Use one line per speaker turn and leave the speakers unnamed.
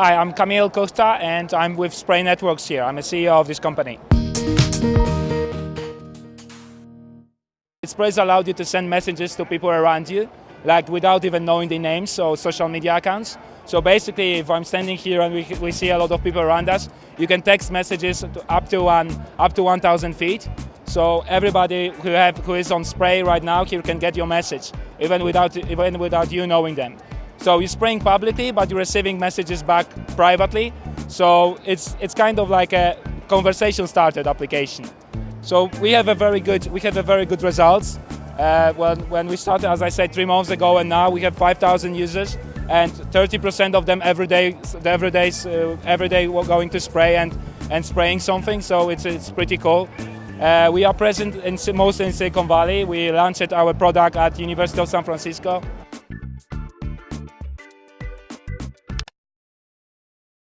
Hi, I'm Kamil Costa and I'm with Spray Networks here. I'm a CEO of this company. Sprays allowed you to send messages to people around you, like without even knowing the names, so social media accounts. So basically, if I'm standing here and we, we see a lot of people around us, you can text messages up to one up to 1,000 feet. So everybody who have who is on spray right now here can get your message, even without even without you knowing them. So you're spraying publicly, but you're receiving messages back privately. So it's it's kind of like a conversation started application. So we have a very good we have a very good results. Uh, when, when we started, as I said, three months ago, and now we have 5,000 users, and 30% of them every day, every day, uh, every day we're going to spray and, and spraying something. So it's it's pretty cool. Uh, we are present in mostly in Silicon Valley. We launched our product at University of San Francisco